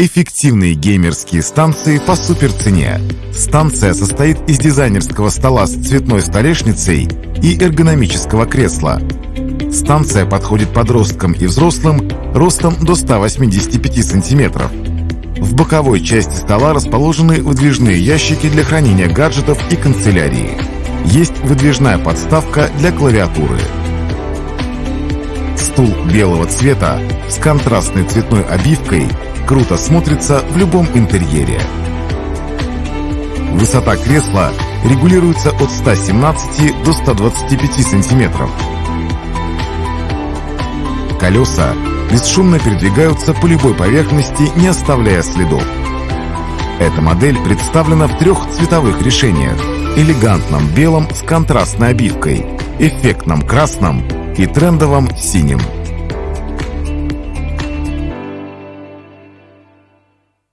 Эффективные геймерские станции по суперцене. Станция состоит из дизайнерского стола с цветной столешницей и эргономического кресла. Станция подходит подросткам и взрослым ростом до 185 сантиметров. В боковой части стола расположены выдвижные ящики для хранения гаджетов и канцелярии. Есть выдвижная подставка для клавиатуры. Стул белого цвета с контрастной цветной обивкой круто смотрится в любом интерьере. Высота кресла регулируется от 117 до 125 сантиметров. Колеса бесшумно передвигаются по любой поверхности, не оставляя следов. Эта модель представлена в трех цветовых решениях. Элегантном белом с контрастной обивкой, эффектном красном и трендовом синим.